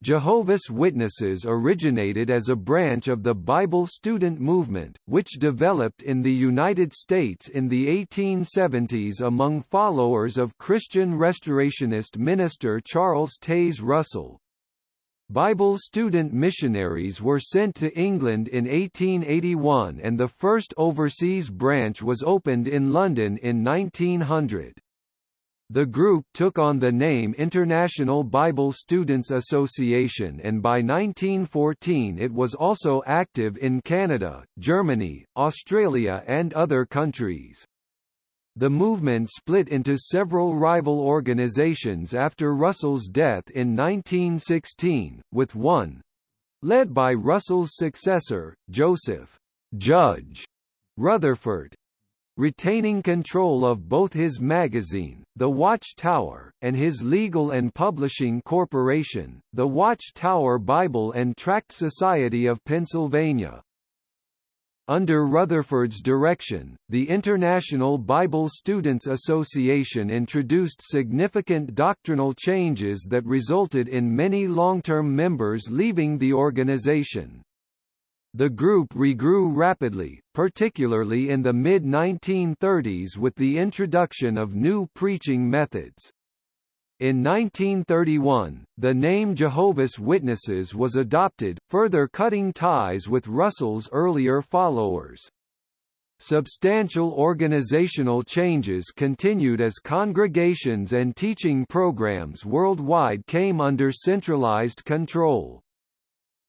Jehovah's Witnesses originated as a branch of the Bible student movement, which developed in the United States in the 1870s among followers of Christian Restorationist minister Charles Taze Russell. Bible student missionaries were sent to England in 1881 and the first overseas branch was opened in London in 1900. The group took on the name International Bible Students Association and by 1914 it was also active in Canada, Germany, Australia and other countries. The movement split into several rival organizations after Russell's death in 1916, with one—led by Russell's successor, Joseph Judge Rutherford, retaining control of both his magazine, The Watch Tower, and his legal and publishing corporation, the Watch Tower Bible and Tract Society of Pennsylvania. Under Rutherford's direction, the International Bible Students Association introduced significant doctrinal changes that resulted in many long-term members leaving the organization. The group regrew rapidly, particularly in the mid-1930s with the introduction of new preaching methods. In 1931, the name Jehovah's Witnesses was adopted, further cutting ties with Russell's earlier followers. Substantial organizational changes continued as congregations and teaching programs worldwide came under centralized control.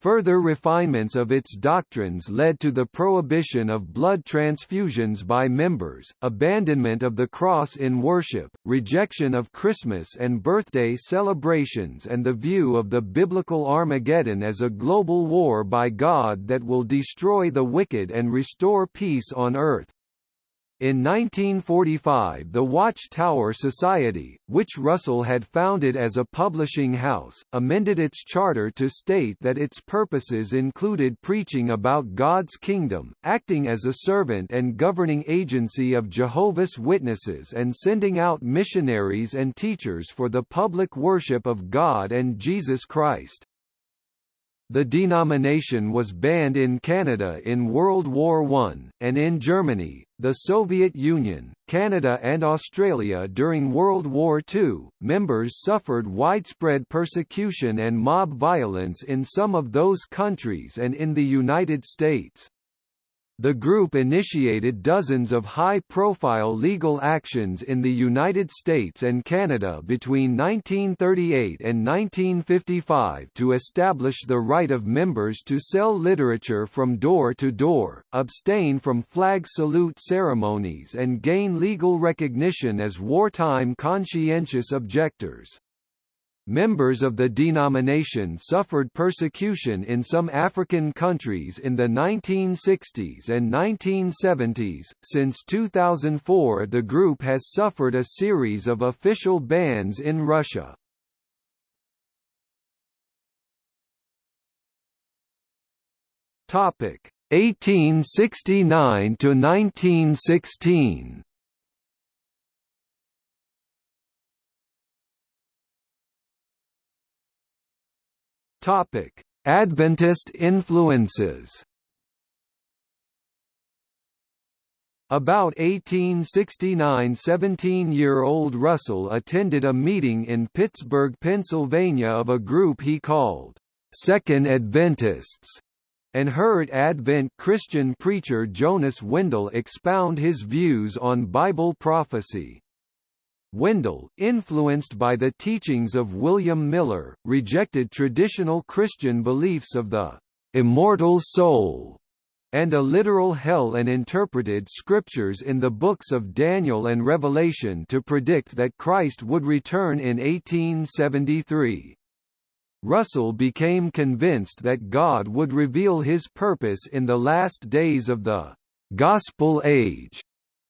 Further refinements of its doctrines led to the prohibition of blood transfusions by members, abandonment of the cross in worship, rejection of Christmas and birthday celebrations and the view of the biblical Armageddon as a global war by God that will destroy the wicked and restore peace on earth. In 1945 the Watch Tower Society, which Russell had founded as a publishing house, amended its charter to state that its purposes included preaching about God's kingdom, acting as a servant and governing agency of Jehovah's Witnesses and sending out missionaries and teachers for the public worship of God and Jesus Christ. The denomination was banned in Canada in World War I, and in Germany, the Soviet Union, Canada and Australia during World War II. Members suffered widespread persecution and mob violence in some of those countries and in the United States. The group initiated dozens of high-profile legal actions in the United States and Canada between 1938 and 1955 to establish the right of members to sell literature from door to door, abstain from flag salute ceremonies and gain legal recognition as wartime conscientious objectors. Members of the denomination suffered persecution in some African countries in the 1960s and 1970s. Since 2004, the group has suffered a series of official bans in Russia. Topic: 1869 to 1916. Topic: Adventist influences. About 1869 17-year-old Russell attended a meeting in Pittsburgh, Pennsylvania of a group he called, Second Adventists, and heard Advent Christian preacher Jonas Wendell expound his views on Bible prophecy. Wendell, influenced by the teachings of William Miller, rejected traditional Christian beliefs of the immortal soul and a literal hell and interpreted scriptures in the books of Daniel and Revelation to predict that Christ would return in 1873. Russell became convinced that God would reveal his purpose in the last days of the Gospel Age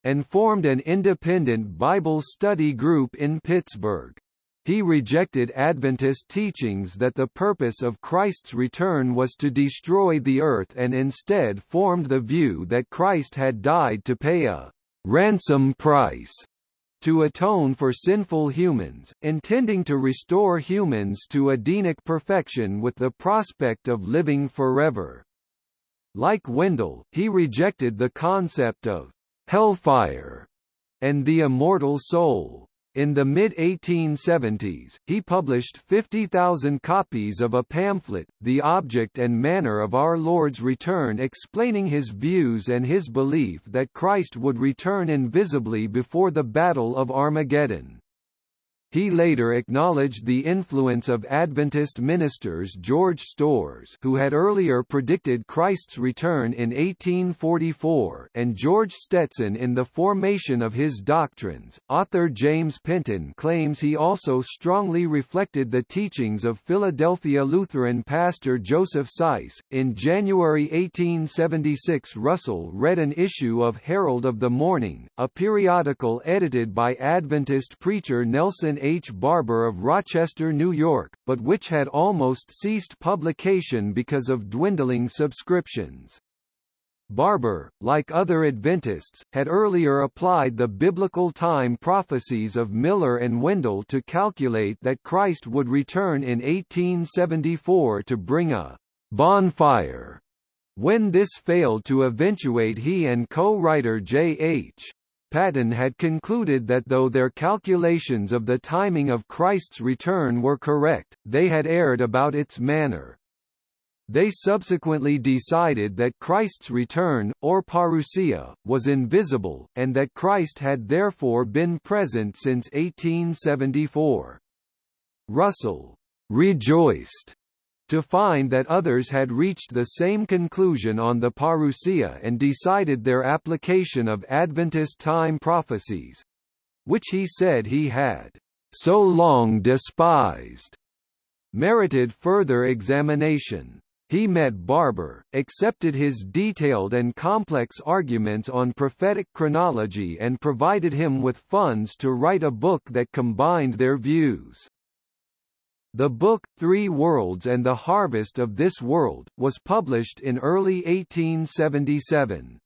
and formed an independent Bible study group in Pittsburgh. He rejected Adventist teachings that the purpose of Christ's return was to destroy the earth and instead formed the view that Christ had died to pay a ransom price to atone for sinful humans, intending to restore humans to Edenic perfection with the prospect of living forever. Like Wendell, he rejected the concept of hellfire and the immortal soul. In the mid-1870s, he published 50,000 copies of a pamphlet, The Object and Manner of Our Lord's Return explaining his views and his belief that Christ would return invisibly before the Battle of Armageddon. He later acknowledged the influence of Adventist ministers George Storrs who had earlier predicted Christ's return in 1844 and George Stetson in the formation of his doctrines. Author James Penton claims he also strongly reflected the teachings of Philadelphia Lutheran pastor Joseph Seiss. In January 1876 Russell read an issue of Herald of the Morning, a periodical edited by Adventist preacher Nelson H. Barbour of Rochester, New York, but which had almost ceased publication because of dwindling subscriptions. Barbour, like other Adventists, had earlier applied the biblical time prophecies of Miller and Wendell to calculate that Christ would return in 1874 to bring a bonfire. When this failed to eventuate he and co-writer J.H. Paton had concluded that though their calculations of the timing of Christ's return were correct, they had erred about its manner. They subsequently decided that Christ's return, or parousia, was invisible, and that Christ had therefore been present since 1874. Russell rejoiced to find that others had reached the same conclusion on the parousia and decided their application of Adventist time prophecies which he said he had so long despised merited further examination. He met Barbour, accepted his detailed and complex arguments on prophetic chronology and provided him with funds to write a book that combined their views. The book, Three Worlds and the Harvest of This World, was published in early 1877.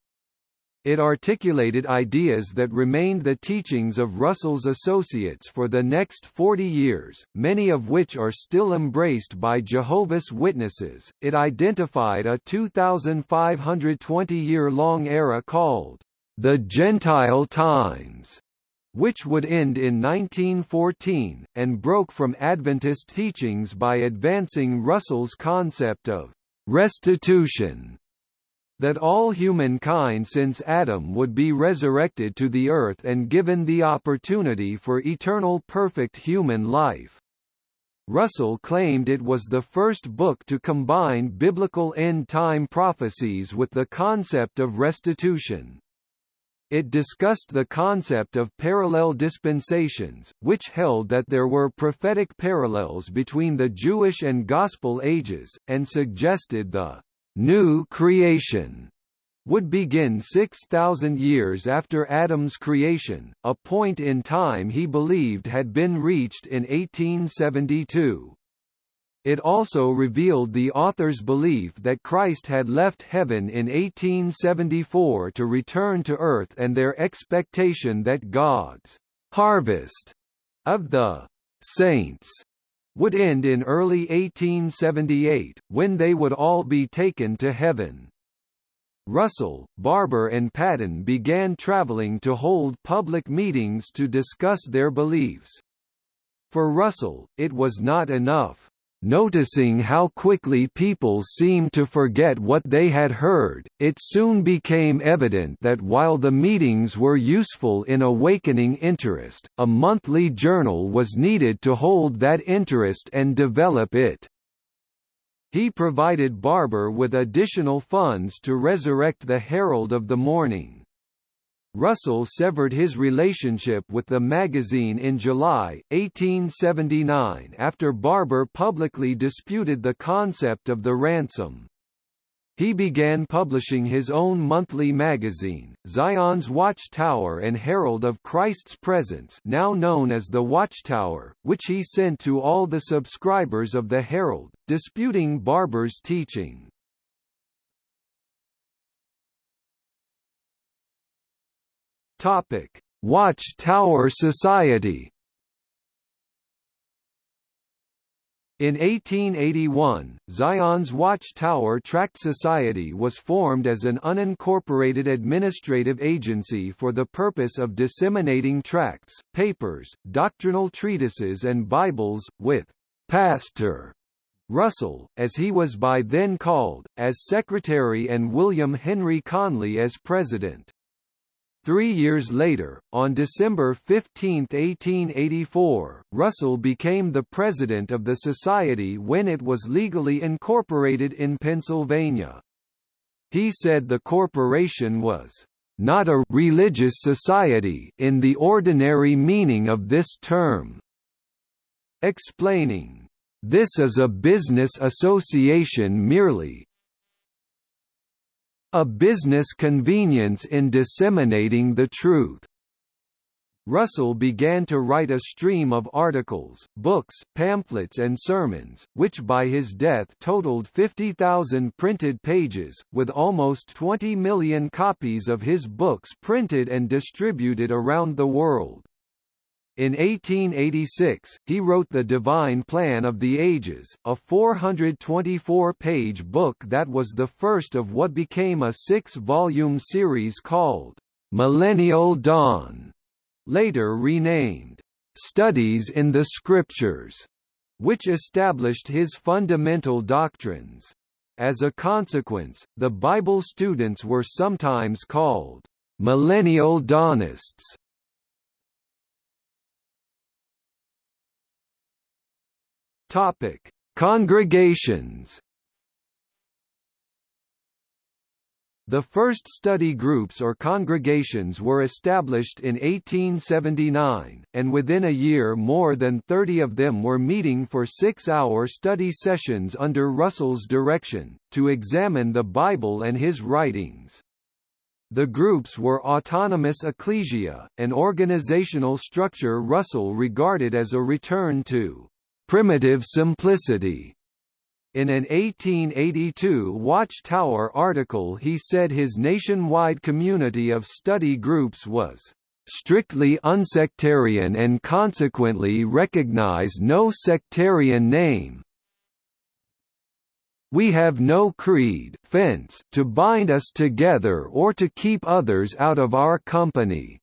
It articulated ideas that remained the teachings of Russell's associates for the next 40 years, many of which are still embraced by Jehovah's Witnesses. It identified a 2,520 year long era called the Gentile Times which would end in 1914, and broke from Adventist teachings by advancing Russell's concept of restitution that all humankind since Adam would be resurrected to the earth and given the opportunity for eternal perfect human life. Russell claimed it was the first book to combine biblical end-time prophecies with the concept of restitution. It discussed the concept of parallel dispensations, which held that there were prophetic parallels between the Jewish and Gospel ages, and suggested the new creation would begin 6,000 years after Adam's creation, a point in time he believed had been reached in 1872. It also revealed the author's belief that Christ had left heaven in 1874 to return to earth and their expectation that God's harvest of the saints would end in early 1878, when they would all be taken to heaven. Russell, Barbour and Paton began traveling to hold public meetings to discuss their beliefs. For Russell, it was not enough Noticing how quickly people seemed to forget what they had heard, it soon became evident that while the meetings were useful in awakening interest, a monthly journal was needed to hold that interest and develop it. He provided Barbour with additional funds to resurrect the Herald of the Morning. Russell severed his relationship with the magazine in July, 1879 after Barbour publicly disputed the concept of the ransom. He began publishing his own monthly magazine, Zion's Watchtower and Herald of Christ's Presence now known as the Watchtower, which he sent to all the subscribers of the Herald, disputing Barbour's teaching. Topic: Watch Tower Society In 1881, Zion's Watchtower Tract Society was formed as an unincorporated administrative agency for the purpose of disseminating tracts, papers, doctrinal treatises and Bibles, with Pastor Russell, as he was by then called, as secretary and William Henry Conley as president. Three years later, on December 15, 1884, Russell became the president of the society when it was legally incorporated in Pennsylvania. He said the corporation was not a religious society in the ordinary meaning of this term, explaining, "This is a business association merely, a business convenience in disseminating the truth. Russell began to write a stream of articles, books, pamphlets and sermons, which by his death totaled 50,000 printed pages, with almost 20 million copies of his books printed and distributed around the world. In 1886, he wrote The Divine Plan of the Ages, a 424-page book that was the first of what became a six-volume series called Millennial Dawn, later renamed Studies in the Scriptures, which established his fundamental doctrines. As a consequence, the Bible students were sometimes called Millennial Dawnists. Topic: Congregations. The first study groups or congregations were established in 1879, and within a year more than 30 of them were meeting for six-hour study sessions under Russell's direction, to examine the Bible and his writings. The groups were autonomous ecclesia, an organizational structure Russell regarded as a return to primitive simplicity. In an 1882 Watchtower article he said his nationwide community of study groups was strictly unsectarian and consequently recognize no sectarian name. We have no creed fence to bind us together or to keep others out of our company.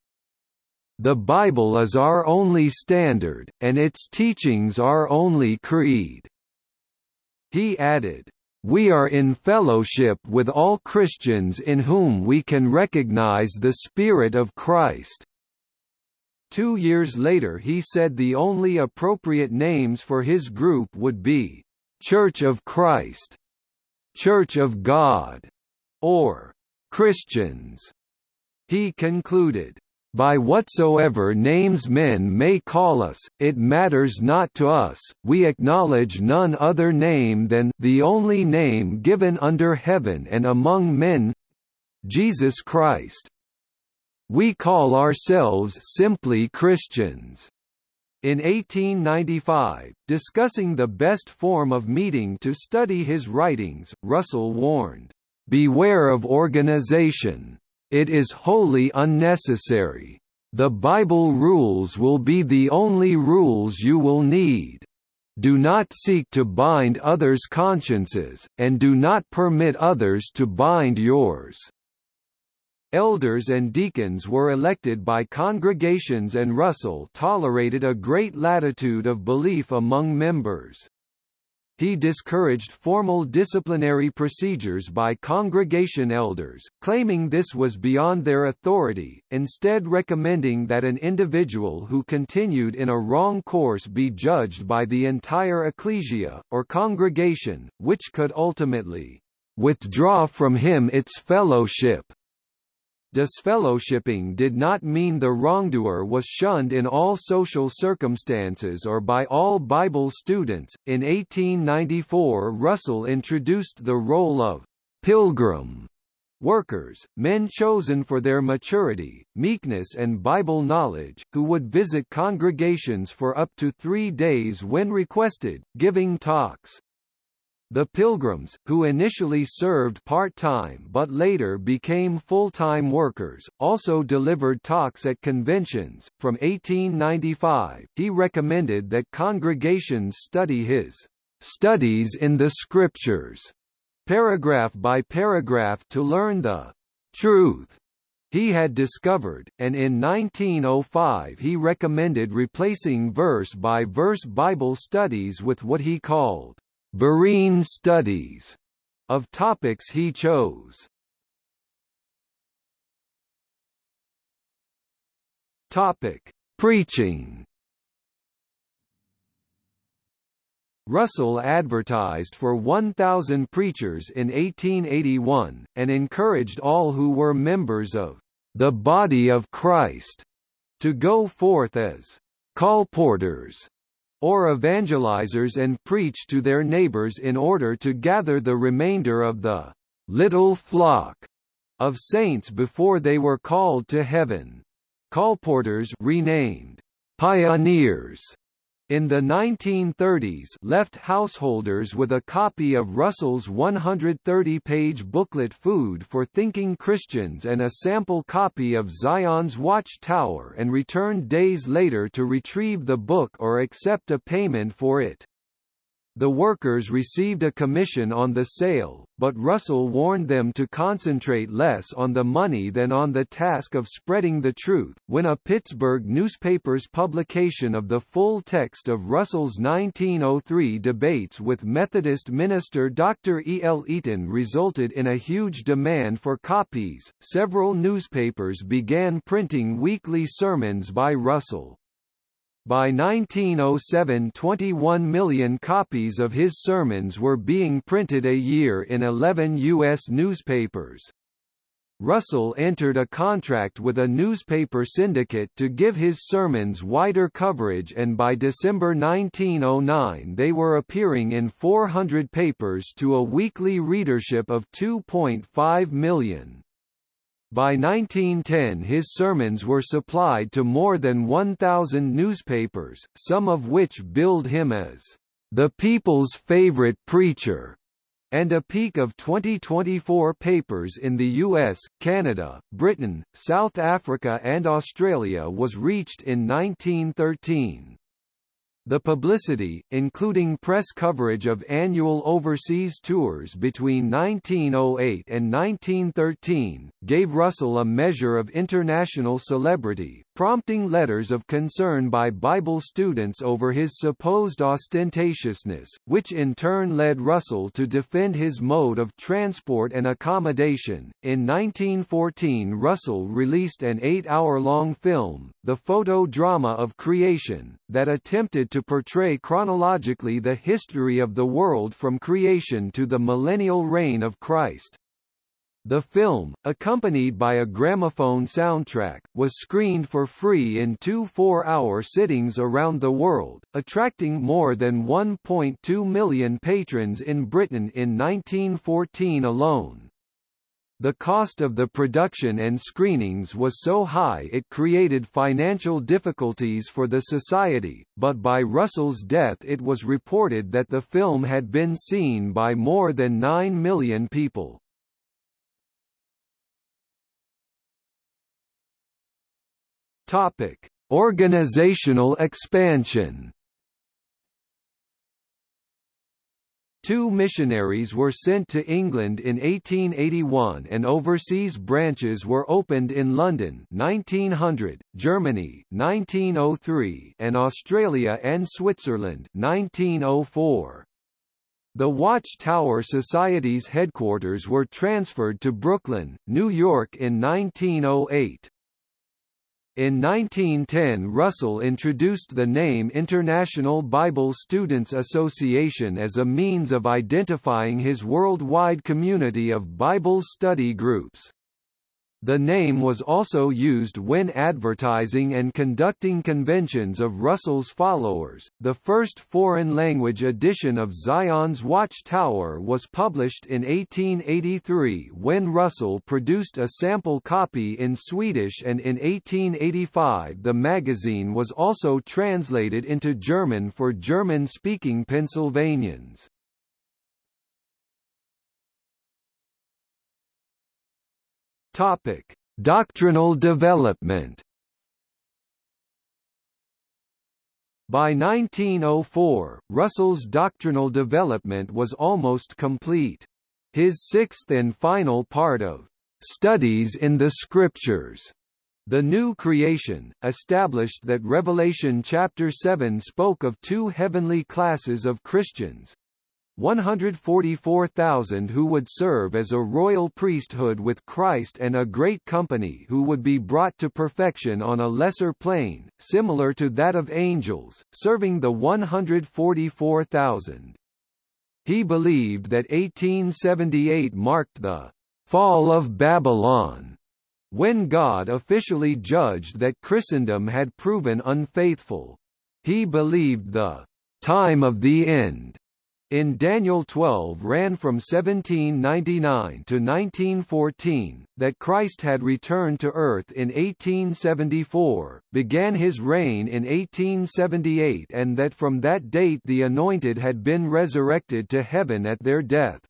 The Bible is our only standard, and its teachings our only creed." He added, "We are in fellowship with all Christians in whom we can recognize the Spirit of Christ." Two years later he said the only appropriate names for his group would be, "'Church of Christ", "'Church of God", or "'Christians". He concluded, by whatsoever names men may call us, it matters not to us, we acknowledge none other name than the only name given under heaven and among men Jesus Christ. We call ourselves simply Christians. In 1895, discussing the best form of meeting to study his writings, Russell warned, "...beware of organization. It is wholly unnecessary. The Bible rules will be the only rules you will need. Do not seek to bind others' consciences, and do not permit others to bind yours. Elders and deacons were elected by congregations and Russell tolerated a great latitude of belief among members. He discouraged formal disciplinary procedures by congregation elders, claiming this was beyond their authority, instead recommending that an individual who continued in a wrong course be judged by the entire ecclesia, or congregation, which could ultimately withdraw from him its fellowship. Disfellowshipping did not mean the wrongdoer was shunned in all social circumstances or by all Bible students. In 1894, Russell introduced the role of pilgrim workers, men chosen for their maturity, meekness and Bible knowledge, who would visit congregations for up to three days when requested, giving talks. The Pilgrims, who initially served part-time but later became full-time workers, also delivered talks at conventions. From 1895, he recommended that congregations study his Studies in the Scriptures, paragraph by paragraph to learn the truth he had discovered, and in 1905 he recommended replacing verse-by-verse -verse Bible studies with what he called Berean studies of topics he chose. Topic: Preaching. Russell advertised for 1,000 preachers in 1881, and encouraged all who were members of the body of Christ to go forth as colporteurs or evangelizers and preach to their neighbors in order to gather the remainder of the little flock of saints before they were called to heaven. Colporteurs renamed pioneers in the 1930s left householders with a copy of Russell's 130-page booklet Food for Thinking Christians and a sample copy of Zion's Watch Tower and returned days later to retrieve the book or accept a payment for it. The workers received a commission on the sale, but Russell warned them to concentrate less on the money than on the task of spreading the truth. When a Pittsburgh newspaper's publication of the full text of Russell's 1903 debates with Methodist minister Dr. E. L. Eaton resulted in a huge demand for copies, several newspapers began printing weekly sermons by Russell. By 1907 21 million copies of his sermons were being printed a year in 11 U.S. newspapers. Russell entered a contract with a newspaper syndicate to give his sermons wider coverage and by December 1909 they were appearing in 400 papers to a weekly readership of 2.5 million. By 1910 his sermons were supplied to more than 1,000 newspapers, some of which billed him as the people's favorite preacher, and a peak of 2024 papers in the US, Canada, Britain, South Africa and Australia was reached in 1913. The publicity, including press coverage of annual overseas tours between 1908 and 1913, gave Russell a measure of international celebrity, prompting letters of concern by Bible students over his supposed ostentatiousness, which in turn led Russell to defend his mode of transport and accommodation. In 1914, Russell released an eight hour long film, The Photo Drama of Creation, that attempted to portray chronologically the history of the world from creation to the millennial reign of Christ. The film, accompanied by a gramophone soundtrack, was screened for free in two four-hour sittings around the world, attracting more than 1.2 million patrons in Britain in 1914 alone. The cost of the production and screenings was so high it created financial difficulties for the society, but by Russell's death it was reported that the film had been seen by more than 9 million people. Organizational expansion. Two missionaries were sent to England in 1881 and overseas branches were opened in London 1900, Germany 1903 and Australia and Switzerland 1904. The Watchtower Society's headquarters were transferred to Brooklyn, New York in 1908. In 1910 Russell introduced the name International Bible Students Association as a means of identifying his worldwide community of Bible study groups. The name was also used when advertising and conducting conventions of Russell's followers. The first foreign language edition of Zion's Watch Tower was published in 1883 when Russell produced a sample copy in Swedish and in 1885 the magazine was also translated into German for German-speaking Pennsylvanians. Topic: Doctrinal development. By 1904, Russell's doctrinal development was almost complete. His sixth and final part of Studies in the Scriptures the New Creation, established that Revelation chapter 7 spoke of two heavenly classes of Christians, 144,000 who would serve as a royal priesthood with Christ and a great company who would be brought to perfection on a lesser plane, similar to that of angels, serving the 144,000. He believed that 1878 marked the fall of Babylon, when God officially judged that Christendom had proven unfaithful. He believed the time of the end in Daniel 12 ran from 1799 to 1914, that Christ had returned to earth in 1874, began his reign in 1878 and that from that date the Anointed had been resurrected to heaven at their death.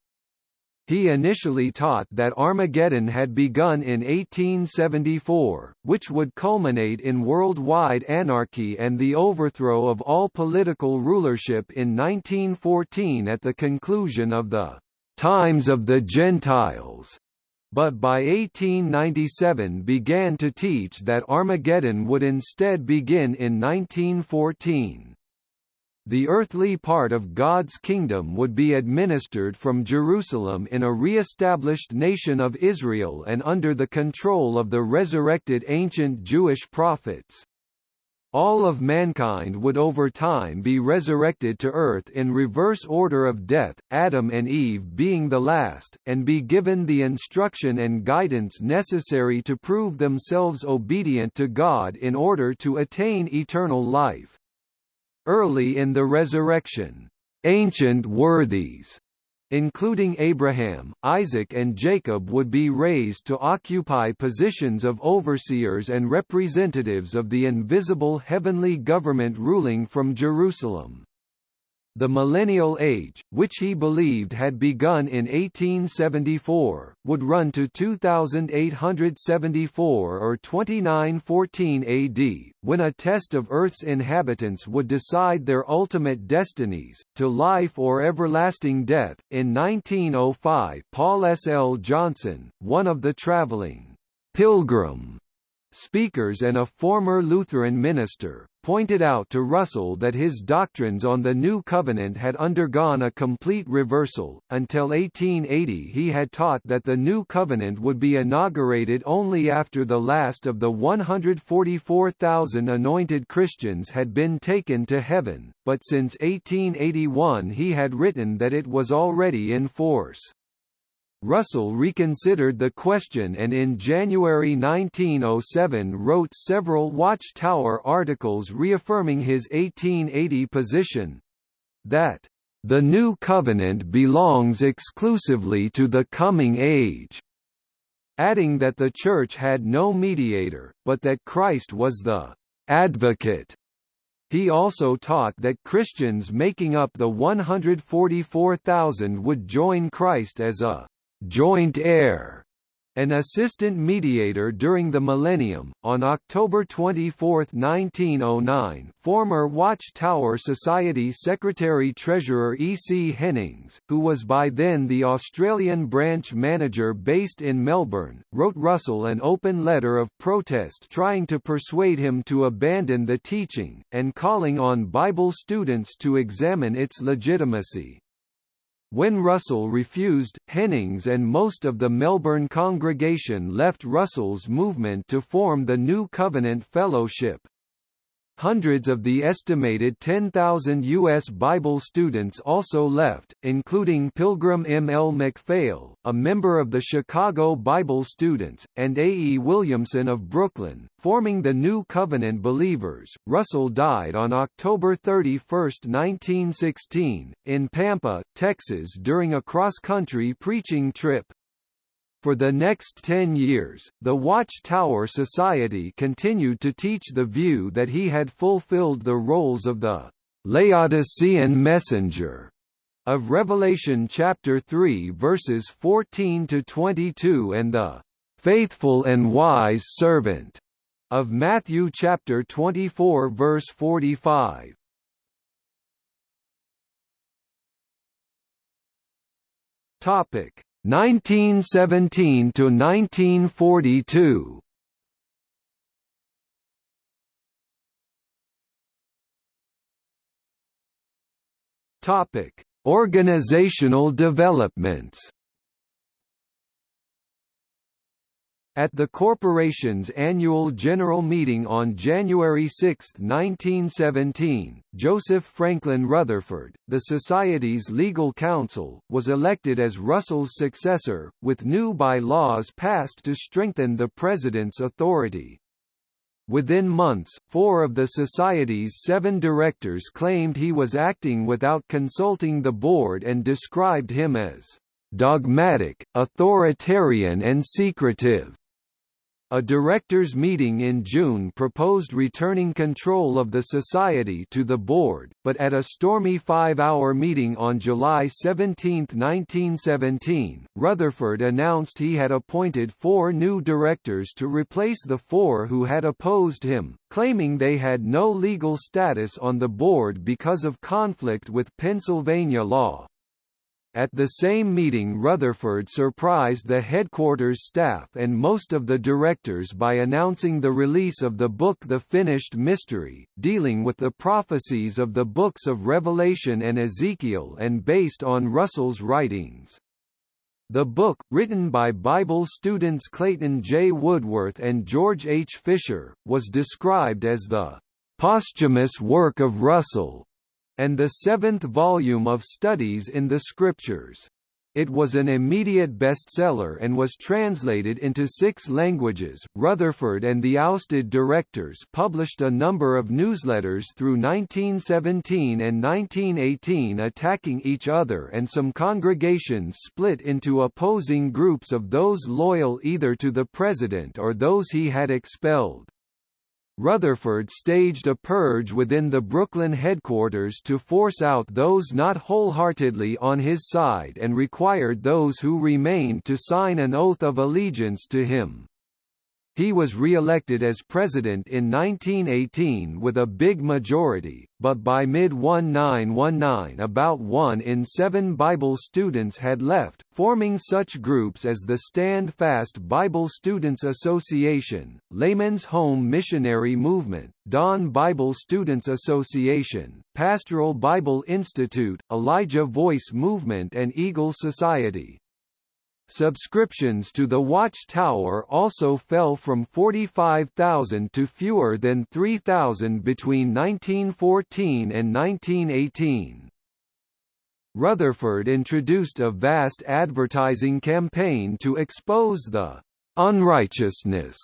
He initially taught that Armageddon had begun in 1874, which would culminate in worldwide anarchy and the overthrow of all political rulership in 1914 at the conclusion of the times of the Gentiles but by 1897 began to teach that Armageddon would instead begin in 1914 the earthly part of God's kingdom would be administered from Jerusalem in a re-established nation of Israel and under the control of the resurrected ancient Jewish prophets. All of mankind would over time be resurrected to earth in reverse order of death, Adam and Eve being the last, and be given the instruction and guidance necessary to prove themselves obedient to God in order to attain eternal life. Early in the resurrection, ancient worthies including Abraham, Isaac and Jacob would be raised to occupy positions of overseers and representatives of the invisible heavenly government ruling from Jerusalem. The Millennial Age, which he believed had begun in 1874, would run to 2874 or 2914 AD, when a test of Earth's inhabitants would decide their ultimate destinies, to life or everlasting death. In 1905, Paul S. L. Johnson, one of the traveling pilgrim speakers and a former Lutheran minister, pointed out to Russell that his doctrines on the New Covenant had undergone a complete reversal. Until 1880, he had taught that the New Covenant would be inaugurated only after the last of the 144,000 anointed Christians had been taken to heaven, but since 1881 he had written that it was already in force. Russell reconsidered the question and in January 1907 wrote several Watchtower articles reaffirming his 1880 position that the new covenant belongs exclusively to the coming age, adding that the Church had no mediator, but that Christ was the advocate. He also taught that Christians making up the 144,000 would join Christ as a joint heir, an assistant mediator during the millennium. On October 24, 1909, former Watchtower Society Secretary-Treasurer E. C. Hennings, who was by then the Australian branch manager based in Melbourne, wrote Russell an open letter of protest trying to persuade him to abandon the teaching, and calling on Bible students to examine its legitimacy. When Russell refused, Hennings and most of the Melbourne congregation left Russell's movement to form the New Covenant Fellowship. Hundreds of the estimated 10,000 U.S. Bible students also left, including Pilgrim M. L. McPhail, a member of the Chicago Bible Students, and A. E. Williamson of Brooklyn, forming the New Covenant Believers. Russell died on October 31, 1916, in Pampa, Texas during a cross-country preaching trip. For the next ten years, the Watchtower Society continued to teach the view that he had fulfilled the roles of the Laodicean messenger of Revelation chapter 3 verses 14 to 22 and the faithful and wise servant of Matthew chapter 24 verse 45. Topic 1917 to 1942. Topic: Organizational developments. At the corporation's annual general meeting on January 6, 1917, Joseph Franklin Rutherford, the Society's legal counsel, was elected as Russell's successor, with new by-laws passed to strengthen the President's authority. Within months, four of the Society's seven directors claimed he was acting without consulting the board and described him as dogmatic, authoritarian and secretive. A directors' meeting in June proposed returning control of the society to the board, but at a stormy five-hour meeting on July 17, 1917, Rutherford announced he had appointed four new directors to replace the four who had opposed him, claiming they had no legal status on the board because of conflict with Pennsylvania law. At the same meeting Rutherford surprised the headquarters staff and most of the directors by announcing the release of the book The Finished Mystery, dealing with the prophecies of the books of Revelation and Ezekiel and based on Russell's writings. The book, written by Bible students Clayton J. Woodworth and George H. Fisher, was described as the posthumous work of Russell, and the seventh volume of Studies in the Scriptures. It was an immediate bestseller and was translated into six languages. Rutherford and the ousted directors published a number of newsletters through 1917 and 1918 attacking each other, and some congregations split into opposing groups of those loyal either to the president or those he had expelled. Rutherford staged a purge within the Brooklyn headquarters to force out those not wholeheartedly on his side and required those who remained to sign an oath of allegiance to him. He was re-elected as president in 1918 with a big majority, but by mid-1919 about one in seven Bible students had left, forming such groups as the Stand Fast Bible Students Association, Layman's Home Missionary Movement, Dawn Bible Students Association, Pastoral Bible Institute, Elijah Voice Movement and Eagle Society. Subscriptions to the Watchtower also fell from 45,000 to fewer than 3,000 between 1914 and 1918. Rutherford introduced a vast advertising campaign to expose the unrighteousness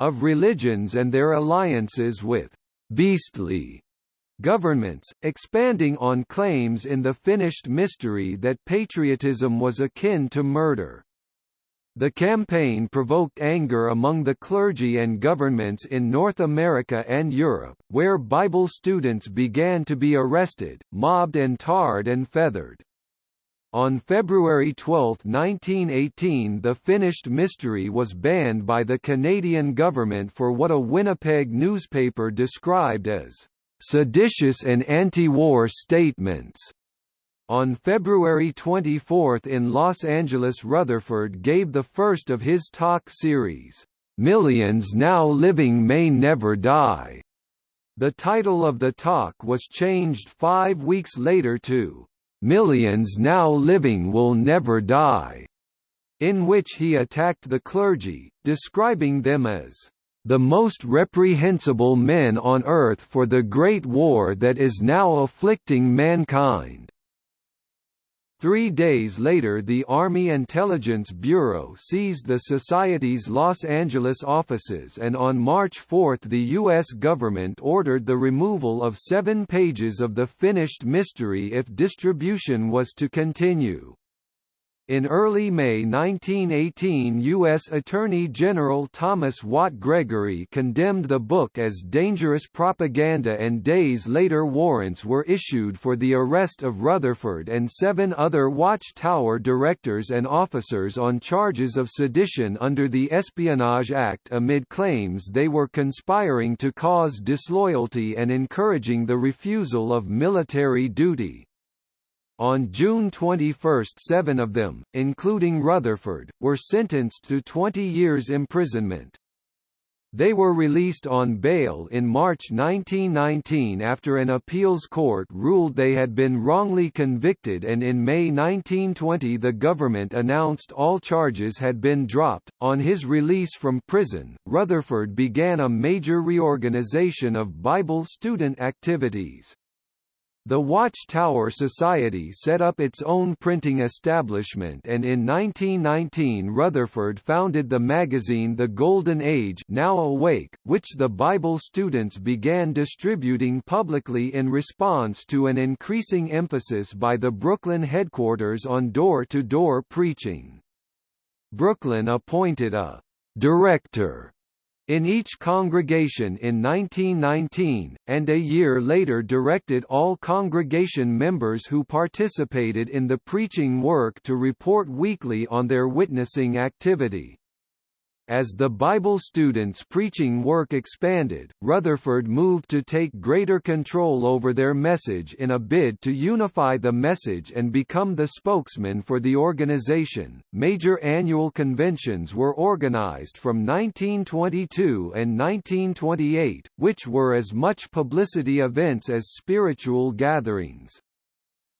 of religions and their alliances with beastly governments, expanding on claims in the finished mystery that patriotism was akin to murder. The campaign provoked anger among the clergy and governments in North America and Europe, where Bible students began to be arrested, mobbed and tarred and feathered. On February 12, 1918 the finished mystery was banned by the Canadian government for what a Winnipeg newspaper described as seditious and anti-war statements. On February 24 in Los Angeles Rutherford gave the first of his talk series, "'Millions Now Living May Never Die". The title of the talk was changed five weeks later to, "'Millions Now Living Will Never Die", in which he attacked the clergy, describing them as the most reprehensible men on earth for the great war that is now afflicting mankind." Three days later the Army Intelligence Bureau seized the Society's Los Angeles offices and on March 4 the U.S. government ordered the removal of seven pages of the finished mystery if distribution was to continue. In early May 1918 U.S. Attorney General Thomas Watt Gregory condemned the book as dangerous propaganda and days later warrants were issued for the arrest of Rutherford and seven other Watchtower directors and officers on charges of sedition under the Espionage Act amid claims they were conspiring to cause disloyalty and encouraging the refusal of military duty. On June 21 seven of them, including Rutherford, were sentenced to 20 years imprisonment. They were released on bail in March 1919 after an appeals court ruled they had been wrongly convicted and in May 1920 the government announced all charges had been dropped. On his release from prison, Rutherford began a major reorganization of Bible student activities. The Watchtower Society set up its own printing establishment and in 1919 Rutherford founded the magazine The Golden Age Now Awake, which the Bible students began distributing publicly in response to an increasing emphasis by the Brooklyn headquarters on door-to-door -door preaching. Brooklyn appointed a «director» in each congregation in 1919, and a year later directed all congregation members who participated in the preaching work to report weekly on their witnessing activity. As the Bible students' preaching work expanded, Rutherford moved to take greater control over their message in a bid to unify the message and become the spokesman for the organization. Major annual conventions were organized from 1922 and 1928, which were as much publicity events as spiritual gatherings.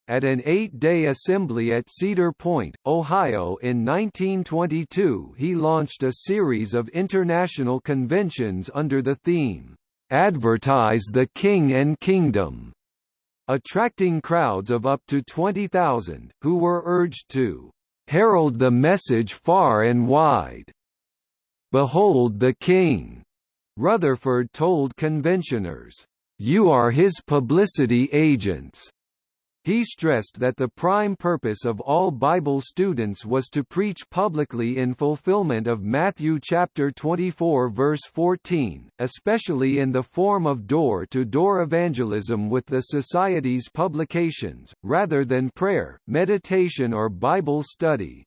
At an eight-day assembly at Cedar Point, Ohio in 1922 he launched a series of international conventions under the theme, "'Advertise the King and Kingdom' attracting crowds of up to 20,000, who were urged to "'herald the message far and wide' Behold the King, Rutherford told conventioners. You are his publicity agents. He stressed that the prime purpose of all Bible students was to preach publicly in fulfillment of Matthew chapter 24 verse 14, especially in the form of door-to-door -door evangelism with the Society's publications, rather than prayer, meditation or Bible study.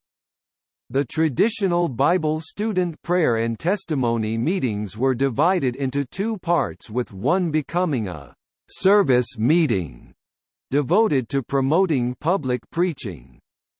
The traditional Bible student prayer and testimony meetings were divided into two parts with one becoming a service meeting devoted to promoting public preaching.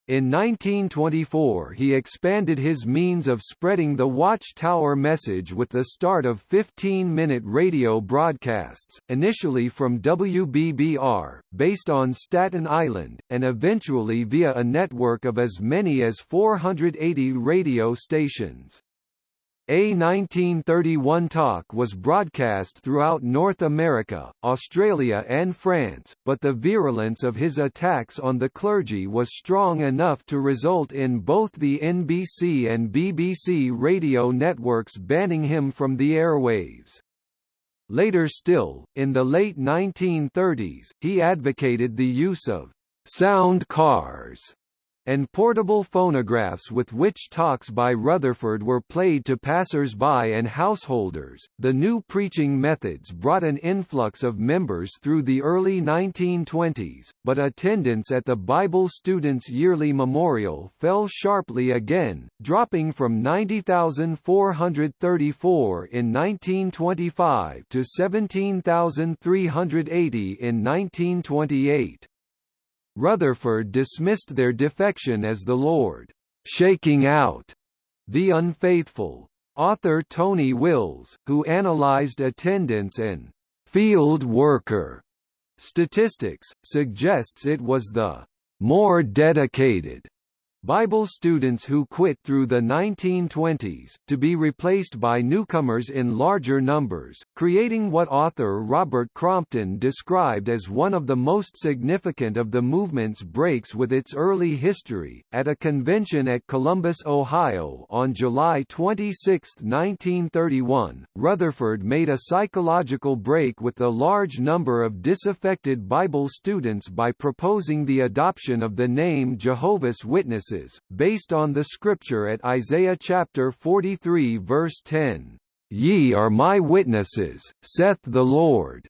In 1924 he expanded his means of spreading the Watchtower message with the start of 15-minute radio broadcasts, initially from WBBR, based on Staten Island, and eventually via a network of as many as 480 radio stations. A 1931 talk was broadcast throughout North America, Australia and France, but the virulence of his attacks on the clergy was strong enough to result in both the NBC and BBC radio networks banning him from the airwaves. Later still, in the late 1930s, he advocated the use of sound cars and portable phonographs with which talks by Rutherford were played to passers-by and householders. The new preaching methods brought an influx of members through the early 1920s, but attendance at the Bible Students' Yearly Memorial fell sharply again, dropping from 90,434 in 1925 to 17,380 in 1928. Rutherford dismissed their defection as the Lord shaking out the unfaithful. Author Tony Wills, who analyzed attendance and field worker statistics, suggests it was the more dedicated Bible students who quit through the 1920s, to be replaced by newcomers in larger numbers, creating what author Robert Crompton described as one of the most significant of the movement's breaks with its early history. At a convention at Columbus, Ohio on July 26, 1931, Rutherford made a psychological break with the large number of disaffected Bible students by proposing the adoption of the name Jehovah's Witnesses based on the scripture at Isaiah chapter 43 verse 10, "Ye are my witnesses, saith the Lord."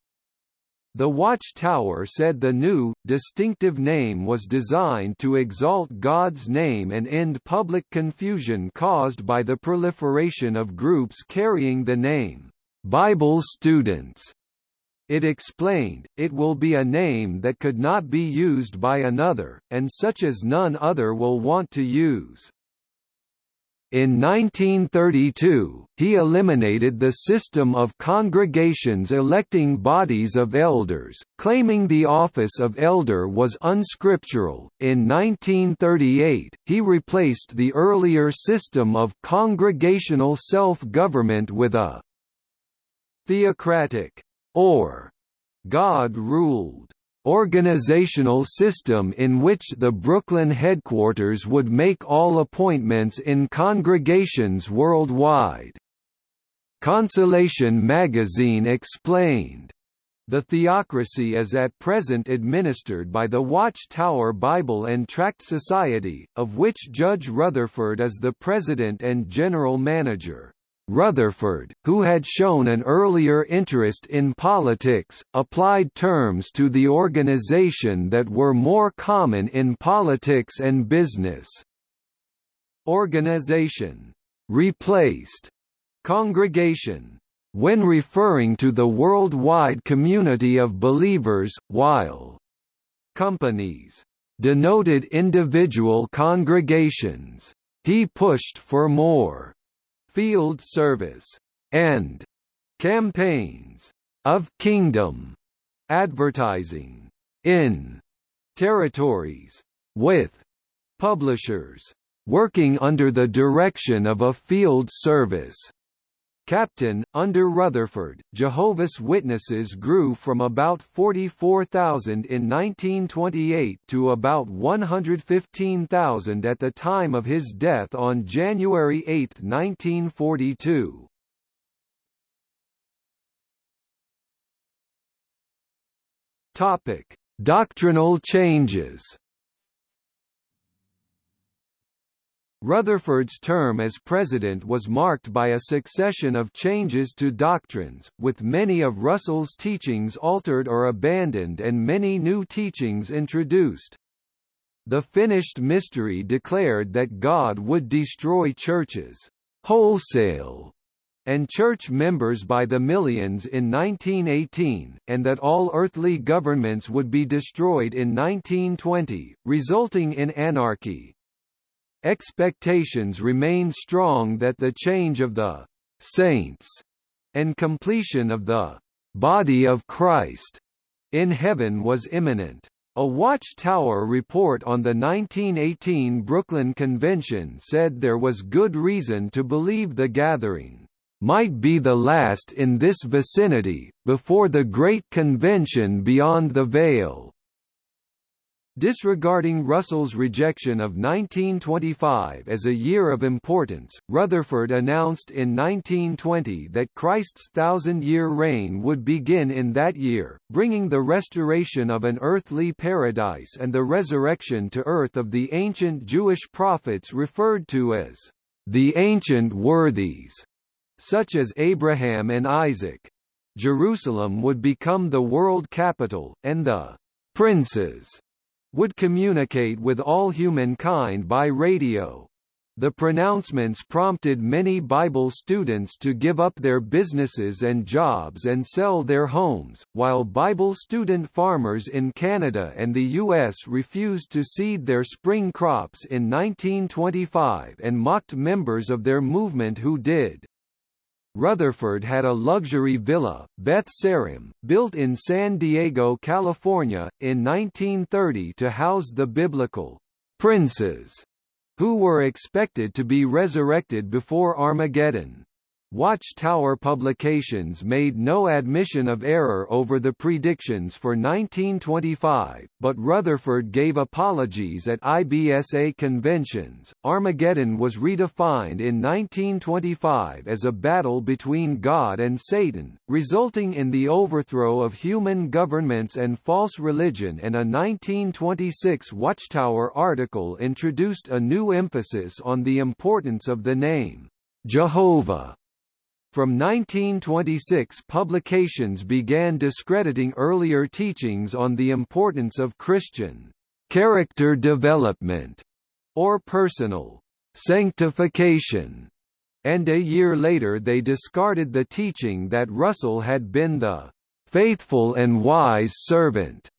The Watchtower said the new, distinctive name was designed to exalt God's name and end public confusion caused by the proliferation of groups carrying the name, Bible students. It explained, it will be a name that could not be used by another, and such as none other will want to use. In 1932, he eliminated the system of congregations electing bodies of elders, claiming the office of elder was unscriptural. In 1938, he replaced the earlier system of congregational self-government with a theocratic or God ruled organizational system in which the Brooklyn headquarters would make all appointments in congregations worldwide. Consolation magazine explained, the theocracy is at present administered by the Watchtower Bible and Tract Society, of which Judge Rutherford is the president and general manager. Rutherford, who had shown an earlier interest in politics, applied terms to the organization that were more common in politics and business. Organization replaced congregation when referring to the worldwide community of believers, while companies denoted individual congregations. He pushed for more field service, and campaigns of kingdom advertising in territories with publishers working under the direction of a field service Captain, under Rutherford, Jehovah's Witnesses grew from about 44,000 in 1928 to about 115,000 at the time of his death on January 8, 1942. Topic: Doctrinal changes. Rutherford's term as president was marked by a succession of changes to doctrines, with many of Russell's teachings altered or abandoned and many new teachings introduced. The finished mystery declared that God would destroy churches wholesale and church members by the millions in 1918, and that all earthly governments would be destroyed in 1920, resulting in anarchy. Expectations remain strong that the change of the saints and completion of the body of Christ in heaven was imminent. A Watchtower report on the 1918 Brooklyn Convention said there was good reason to believe the gathering might be the last in this vicinity, before the Great Convention beyond the Veil. Disregarding Russell's rejection of 1925 as a year of importance, Rutherford announced in 1920 that Christ's thousand-year reign would begin in that year, bringing the restoration of an earthly paradise and the resurrection to earth of the ancient Jewish prophets referred to as the ancient worthies, such as Abraham and Isaac. Jerusalem would become the world capital, and the princes would communicate with all humankind by radio. The pronouncements prompted many Bible students to give up their businesses and jobs and sell their homes, while Bible student farmers in Canada and the U.S. refused to seed their spring crops in 1925 and mocked members of their movement who did. Rutherford had a luxury villa, Beth Sarim, built in San Diego, California, in 1930 to house the biblical princes, who were expected to be resurrected before Armageddon. Watchtower Publications made no admission of error over the predictions for 1925, but Rutherford gave apologies at IBSA conventions. Armageddon was redefined in 1925 as a battle between God and Satan, resulting in the overthrow of human governments and false religion, and a 1926 Watchtower article introduced a new emphasis on the importance of the name Jehovah from 1926 publications began discrediting earlier teachings on the importance of Christian character development or personal sanctification, and a year later they discarded the teaching that Russell had been the faithful and wise servant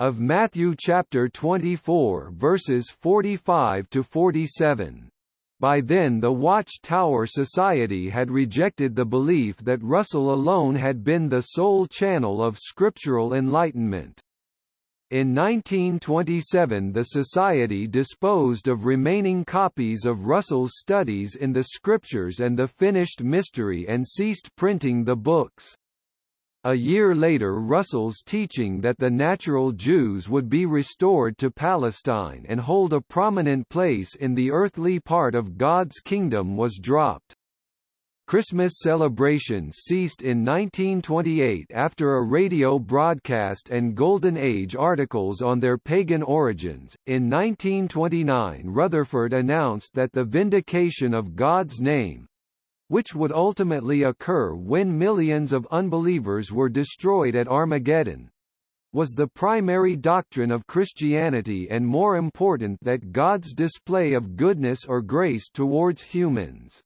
of Matthew chapter 24 verses 45 to 47. By then the Watch-Tower Society had rejected the belief that Russell alone had been the sole channel of scriptural enlightenment. In 1927 the Society disposed of remaining copies of Russell's studies in the Scriptures and the Finished Mystery and ceased printing the books. A year later Russell's teaching that the natural Jews would be restored to Palestine and hold a prominent place in the earthly part of God's kingdom was dropped. Christmas celebrations ceased in 1928 after a radio broadcast and Golden Age articles on their pagan origins. In 1929, Rutherford announced that the vindication of God's name, which would ultimately occur when millions of unbelievers were destroyed at Armageddon, was the primary doctrine of Christianity and more important that God's display of goodness or grace towards humans.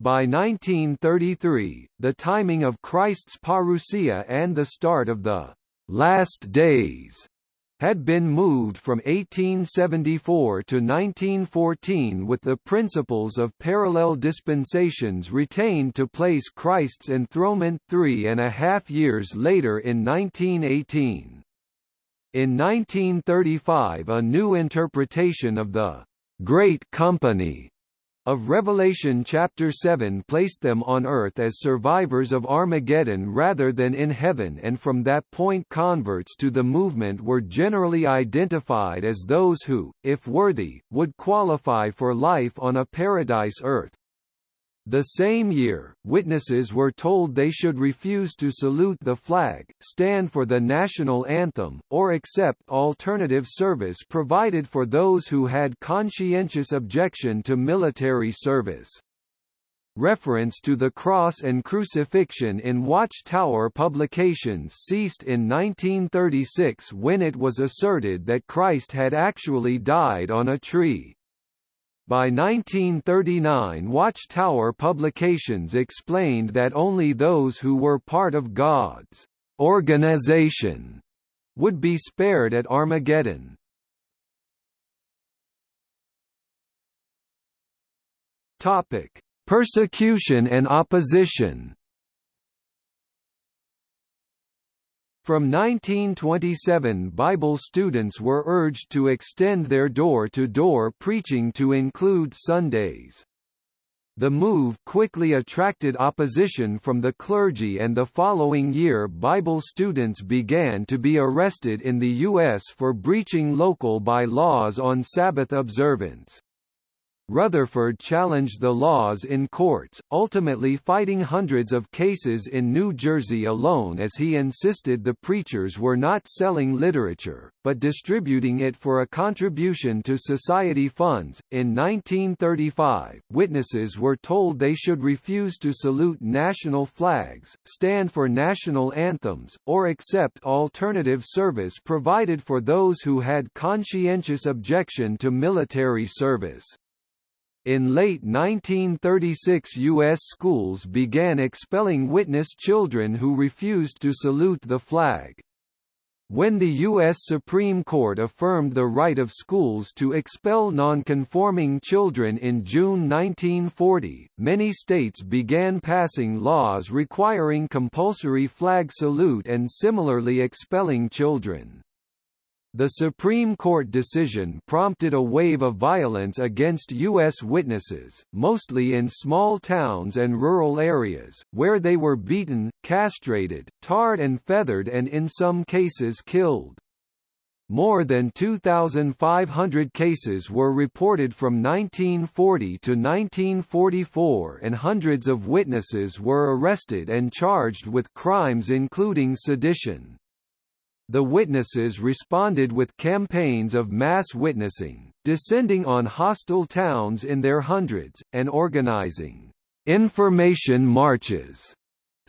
By 1933, the timing of Christ's parousia and the start of the last days had been moved from 1874 to 1914 with the principles of parallel dispensations retained to place Christ's enthronement three and a half years later in 1918. In 1935 a new interpretation of the Great Company of Revelation chapter 7 placed them on earth as survivors of Armageddon rather than in heaven and from that point converts to the movement were generally identified as those who, if worthy, would qualify for life on a paradise earth. The same year, witnesses were told they should refuse to salute the flag, stand for the national anthem, or accept alternative service provided for those who had conscientious objection to military service. Reference to the cross and crucifixion in Watchtower publications ceased in 1936 when it was asserted that Christ had actually died on a tree. By 1939 Watchtower publications explained that only those who were part of God's organization would be spared at Armageddon. Topic: Persecution and opposition. From 1927 Bible students were urged to extend their door-to-door -door preaching to include Sundays. The move quickly attracted opposition from the clergy and the following year Bible students began to be arrested in the U.S. for breaching local by-laws on Sabbath observance. Rutherford challenged the laws in courts, ultimately fighting hundreds of cases in New Jersey alone as he insisted the preachers were not selling literature, but distributing it for a contribution to society funds. In 1935, witnesses were told they should refuse to salute national flags, stand for national anthems, or accept alternative service provided for those who had conscientious objection to military service. In late 1936 U.S. schools began expelling witness children who refused to salute the flag. When the U.S. Supreme Court affirmed the right of schools to expel nonconforming children in June 1940, many states began passing laws requiring compulsory flag salute and similarly expelling children. The Supreme Court decision prompted a wave of violence against U.S. witnesses, mostly in small towns and rural areas, where they were beaten, castrated, tarred and feathered and in some cases killed. More than 2,500 cases were reported from 1940 to 1944 and hundreds of witnesses were arrested and charged with crimes including sedition. The witnesses responded with campaigns of mass witnessing, descending on hostile towns in their hundreds, and organizing information marches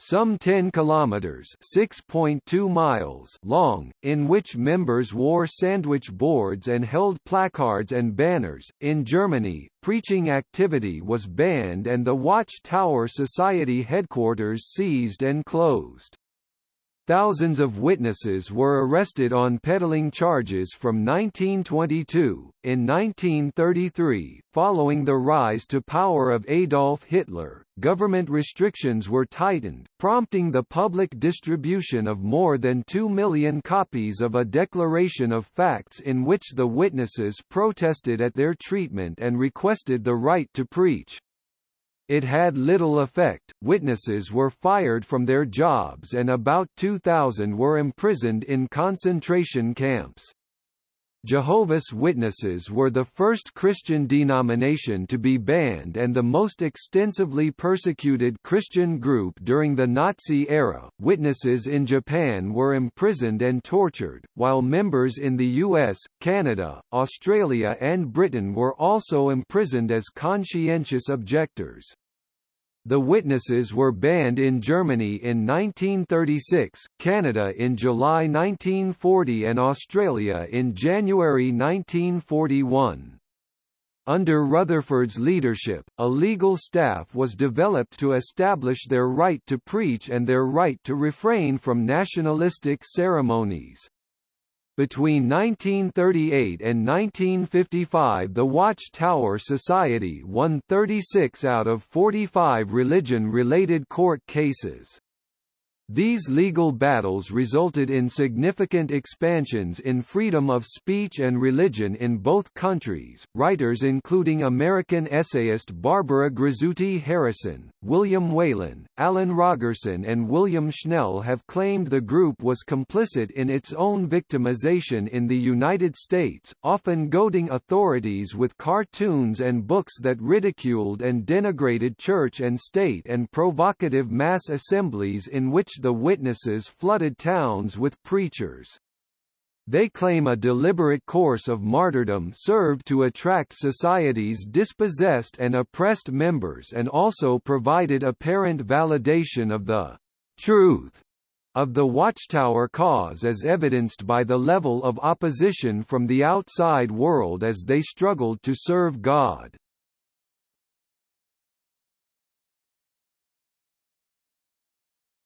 some 10 kilometers (6.2 miles) long, in which members wore sandwich boards and held placards and banners. In Germany, preaching activity was banned and the Watch Tower Society headquarters seized and closed. Thousands of witnesses were arrested on peddling charges from 1922. In 1933, following the rise to power of Adolf Hitler, government restrictions were tightened, prompting the public distribution of more than 2 million copies of a Declaration of Facts in which the witnesses protested at their treatment and requested the right to preach. It had little effect, witnesses were fired from their jobs and about 2,000 were imprisoned in concentration camps. Jehovah's Witnesses were the first Christian denomination to be banned and the most extensively persecuted Christian group during the Nazi era. Witnesses in Japan were imprisoned and tortured, while members in the US, Canada, Australia, and Britain were also imprisoned as conscientious objectors. The witnesses were banned in Germany in 1936, Canada in July 1940 and Australia in January 1941. Under Rutherford's leadership, a legal staff was developed to establish their right to preach and their right to refrain from nationalistic ceremonies. Between 1938 and 1955 the Watchtower Society won 36 out of 45 religion-related court cases. These legal battles resulted in significant expansions in freedom of speech and religion in both countries. Writers including American essayist Barbara Grizzuti Harrison, William Whalen, Alan Rogerson, and William Schnell have claimed the group was complicit in its own victimization in the United States, often goading authorities with cartoons and books that ridiculed and denigrated church and state and provocative mass assemblies in which the witnesses flooded towns with preachers. They claim a deliberate course of martyrdom served to attract society's dispossessed and oppressed members and also provided apparent validation of the truth of the Watchtower cause as evidenced by the level of opposition from the outside world as they struggled to serve God.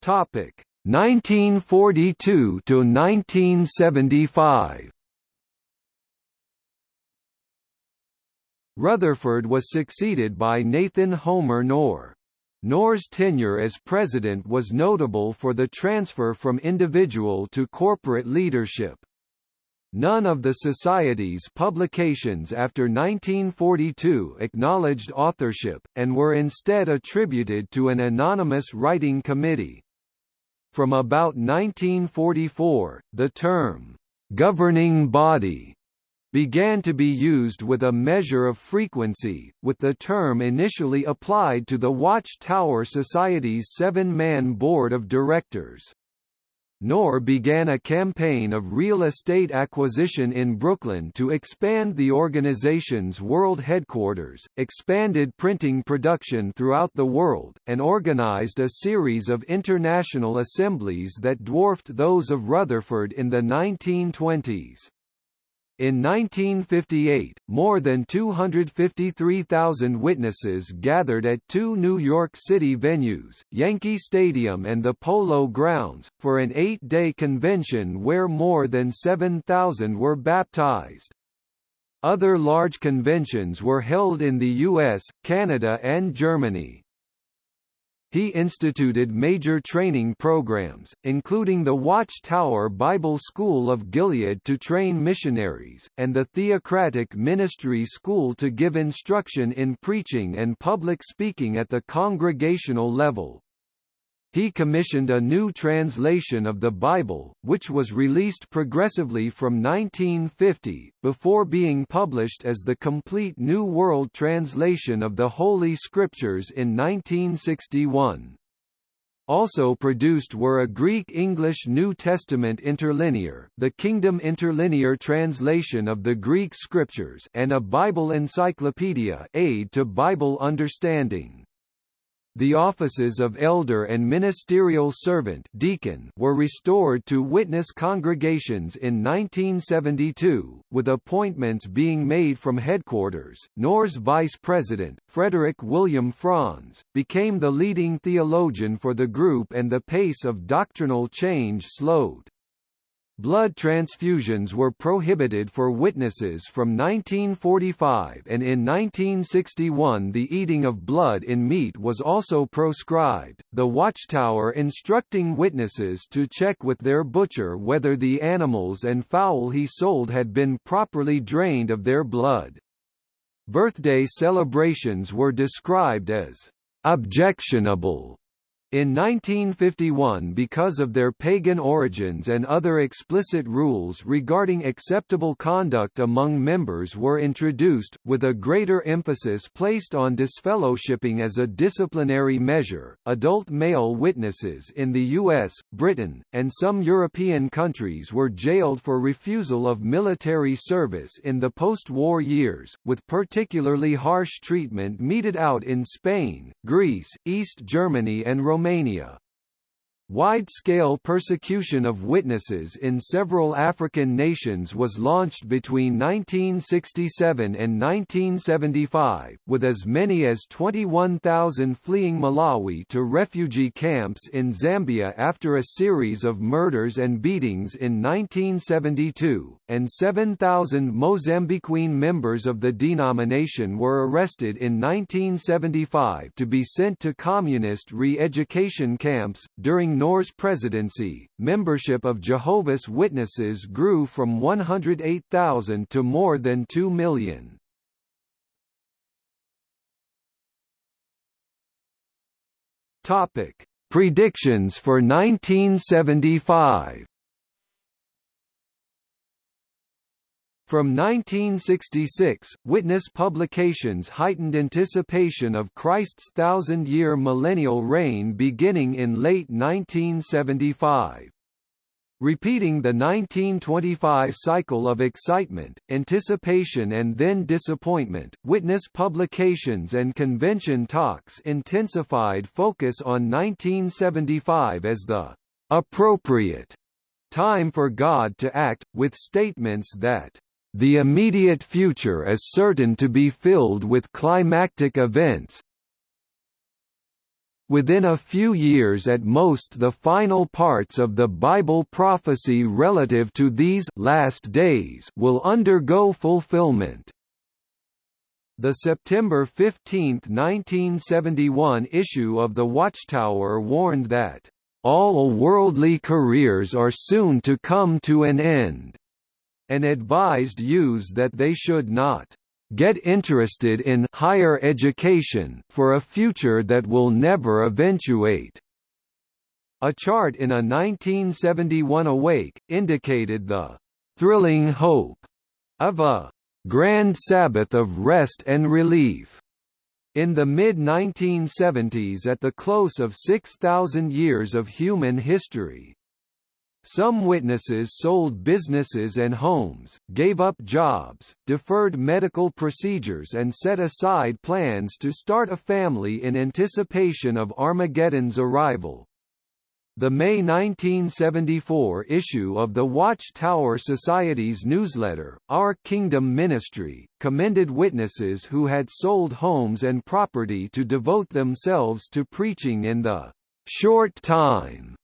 Topic 1942 to 1975. Rutherford was succeeded by Nathan Homer Knorr. Knorr's tenure as president was notable for the transfer from individual to corporate leadership. None of the Society's publications after 1942 acknowledged authorship, and were instead attributed to an anonymous writing committee. From about 1944, the term, "'governing body' began to be used with a measure of frequency, with the term initially applied to the Watch Tower Society's seven-man board of directors. Knorr began a campaign of real estate acquisition in Brooklyn to expand the organization's world headquarters, expanded printing production throughout the world, and organized a series of international assemblies that dwarfed those of Rutherford in the 1920s. In 1958, more than 253,000 witnesses gathered at two New York City venues, Yankee Stadium and the Polo Grounds, for an eight-day convention where more than 7,000 were baptized. Other large conventions were held in the US, Canada and Germany. He instituted major training programs, including the Watchtower Bible School of Gilead to train missionaries, and the Theocratic Ministry School to give instruction in preaching and public speaking at the congregational level. He commissioned a new translation of the Bible, which was released progressively from 1950, before being published as the complete New World Translation of the Holy Scriptures in 1961. Also produced were a Greek-English New Testament interlinear, the Kingdom Interlinear translation of the Greek Scriptures and a Bible encyclopedia aid to Bible understanding. The offices of elder and ministerial servant deacon were restored to witness congregations in 1972, with appointments being made from headquarters. Knorr's vice president, Frederick William Franz, became the leading theologian for the group and the pace of doctrinal change slowed. Blood transfusions were prohibited for witnesses from 1945 and in 1961 the eating of blood in meat was also proscribed, the watchtower instructing witnesses to check with their butcher whether the animals and fowl he sold had been properly drained of their blood. Birthday celebrations were described as objectionable in 1951 because of their pagan origins and other explicit rules regarding acceptable conduct among members were introduced, with a greater emphasis placed on disfellowshipping as a disciplinary measure. Adult male witnesses in the US, Britain, and some European countries were jailed for refusal of military service in the post-war years, with particularly harsh treatment meted out in Spain, Greece, East Germany and Romania Romania. Wide-scale persecution of witnesses in several African nations was launched between 1967 and 1975, with as many as 21,000 fleeing Malawi to refugee camps in Zambia after a series of murders and beatings in 1972, and 7,000 Mozambiquean members of the denomination were arrested in 1975 to be sent to communist re-education camps. During Knorr's presidency, membership of Jehovah's Witnesses grew from 108,000 to more than 2 million. Topic: Predictions for 1975. From 1966, Witness publications heightened anticipation of Christ's thousand-year millennial reign beginning in late 1975. Repeating the 1925 cycle of excitement, anticipation and then disappointment, Witness publications and convention talks intensified focus on 1975 as the appropriate time for God to act, with statements that the immediate future is certain to be filled with climactic events. Within a few years at most the final parts of the Bible prophecy relative to these last days will undergo fulfillment. The September 15, 1971 issue of the Watchtower warned that, "...all worldly careers are soon to come to an end." And advised youths that they should not get interested in higher education for a future that will never eventuate. A chart in a 1971 Awake, indicated the thrilling hope of a grand Sabbath of rest and relief. In the mid-1970s at the close of 6,000 years of human history, some witnesses sold businesses and homes, gave up jobs, deferred medical procedures and set aside plans to start a family in anticipation of Armageddon's arrival. The May 1974 issue of the Watchtower Society's newsletter, Our Kingdom Ministry, commended witnesses who had sold homes and property to devote themselves to preaching in the short time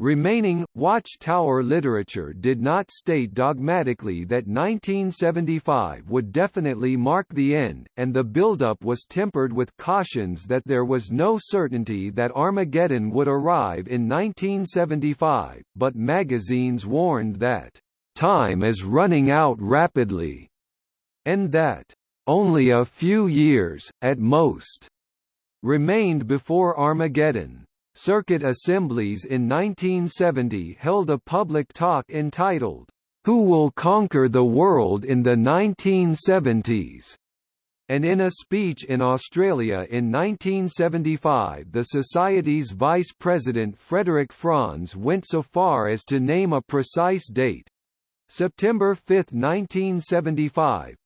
Remaining, Watchtower literature did not state dogmatically that 1975 would definitely mark the end, and the buildup was tempered with cautions that there was no certainty that Armageddon would arrive in 1975, but magazines warned that, "...time is running out rapidly," and that, "...only a few years, at most," remained before Armageddon. Circuit assemblies in 1970 held a public talk entitled, Who Will Conquer the World in the 1970s? And in a speech in Australia in 1975 the Society's vice president Frederick Franz went so far as to name a precise date September 5, 1975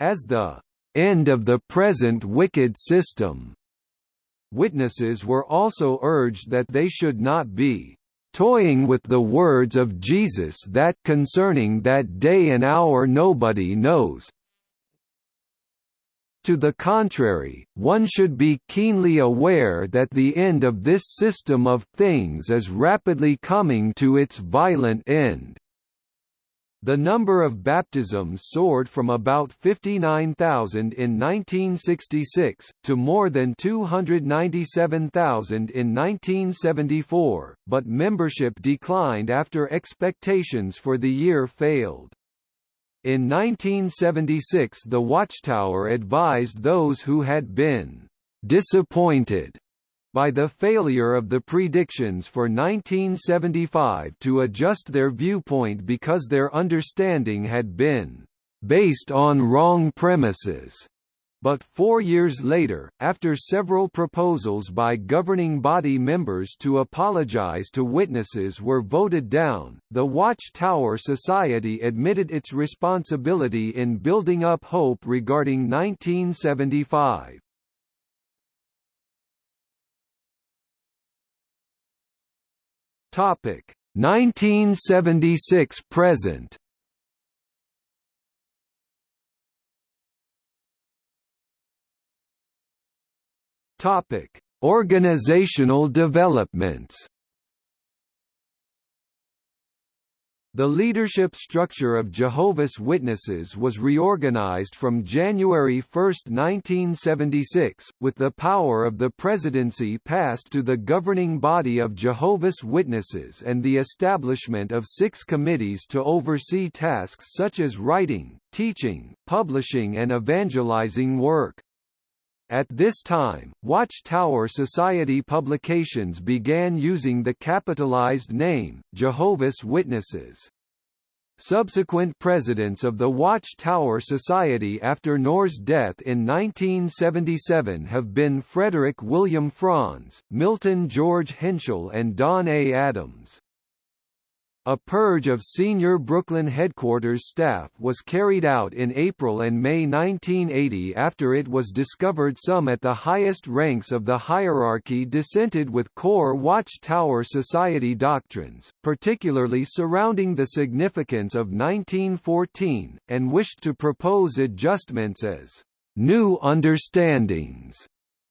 as the end of the present wicked system. Witnesses were also urged that they should not be toying with the words of Jesus that concerning that day and hour nobody knows. To the contrary, one should be keenly aware that the end of this system of things is rapidly coming to its violent end. The number of baptisms soared from about 59,000 in 1966, to more than 297,000 in 1974, but membership declined after expectations for the year failed. In 1976 the Watchtower advised those who had been disappointed by the failure of the predictions for 1975 to adjust their viewpoint because their understanding had been based on wrong premises. But four years later, after several proposals by governing body members to apologize to witnesses were voted down, the Watchtower Society admitted its responsibility in building up hope regarding 1975. Topic 1976 present. Topic: Organizational developments. The leadership structure of Jehovah's Witnesses was reorganized from January 1, 1976, with the power of the presidency passed to the governing body of Jehovah's Witnesses and the establishment of six committees to oversee tasks such as writing, teaching, publishing and evangelizing work. At this time, Watchtower Society publications began using the capitalized name, Jehovah's Witnesses. Subsequent presidents of the Watchtower Society after Knorr's death in 1977 have been Frederick William Franz, Milton George Henschel and Don A. Adams. A purge of senior Brooklyn headquarters staff was carried out in April and May 1980 after it was discovered some at the highest ranks of the hierarchy dissented with core Watchtower Society doctrines, particularly surrounding the significance of 1914, and wished to propose adjustments as new understandings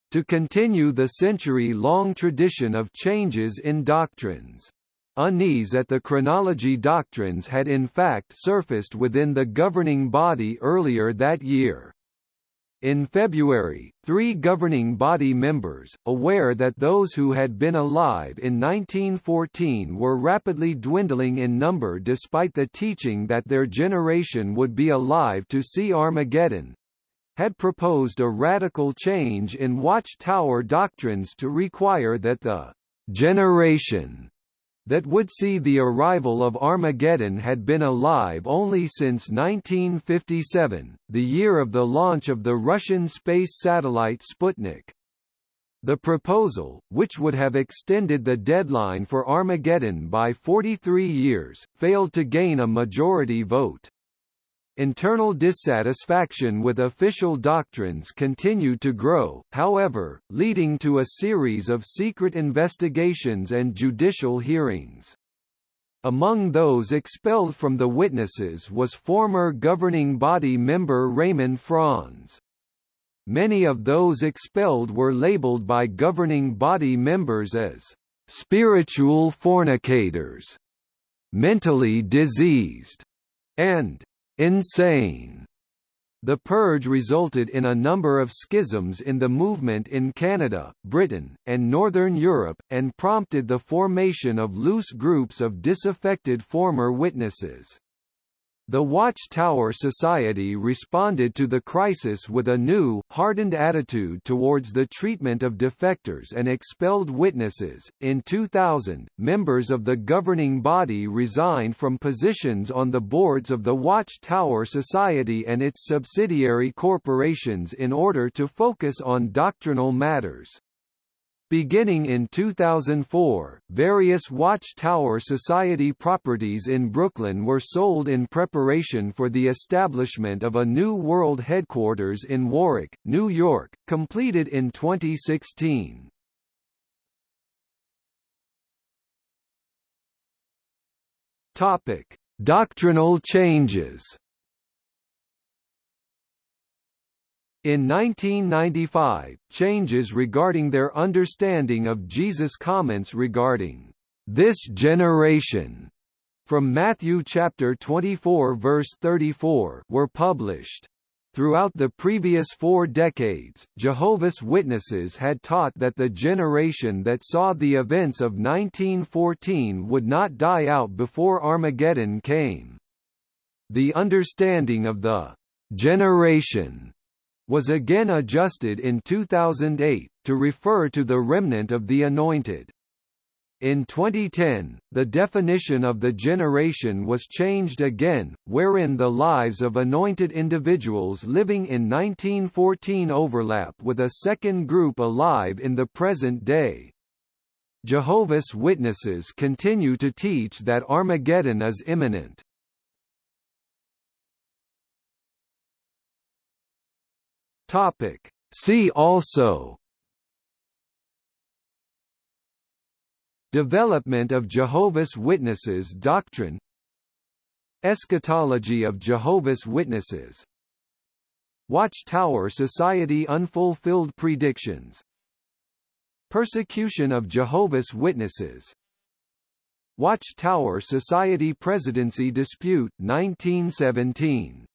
to continue the century-long tradition of changes in doctrines. Unease at the chronology doctrines had in fact surfaced within the governing body earlier that year. In February, three governing body members, aware that those who had been alive in 1914 were rapidly dwindling in number despite the teaching that their generation would be alive to see Armageddon, had proposed a radical change in watchtower doctrines to require that the generation that would see the arrival of Armageddon had been alive only since 1957, the year of the launch of the Russian space satellite Sputnik. The proposal, which would have extended the deadline for Armageddon by 43 years, failed to gain a majority vote. Internal dissatisfaction with official doctrines continued to grow, however, leading to a series of secret investigations and judicial hearings. Among those expelled from the witnesses was former governing body member Raymond Franz. Many of those expelled were labeled by governing body members as spiritual fornicators, mentally diseased, and insane. The purge resulted in a number of schisms in the movement in Canada, Britain, and Northern Europe, and prompted the formation of loose groups of disaffected former witnesses. The Watchtower Society responded to the crisis with a new, hardened attitude towards the treatment of defectors and expelled witnesses. In 2000, members of the governing body resigned from positions on the boards of the Watchtower Society and its subsidiary corporations in order to focus on doctrinal matters. Beginning in 2004, various Watchtower Society properties in Brooklyn were sold in preparation for the establishment of a new world headquarters in Warwick, New York, completed in 2016. Topic: Doctrinal changes. In 1995, changes regarding their understanding of Jesus' comments regarding this generation from Matthew chapter 24 verse 34 were published. Throughout the previous four decades, Jehovah's Witnesses had taught that the generation that saw the events of 1914 would not die out before Armageddon came. The understanding of the generation was again adjusted in 2008, to refer to the remnant of the anointed. In 2010, the definition of the generation was changed again, wherein the lives of anointed individuals living in 1914 overlap with a second group alive in the present day. Jehovah's Witnesses continue to teach that Armageddon is imminent. Topic. See also Development of Jehovah's Witnesses doctrine Eschatology of Jehovah's Witnesses Watchtower Society Unfulfilled Predictions Persecution of Jehovah's Witnesses Watchtower Society Presidency Dispute 1917